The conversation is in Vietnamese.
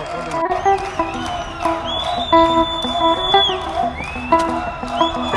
của gia đình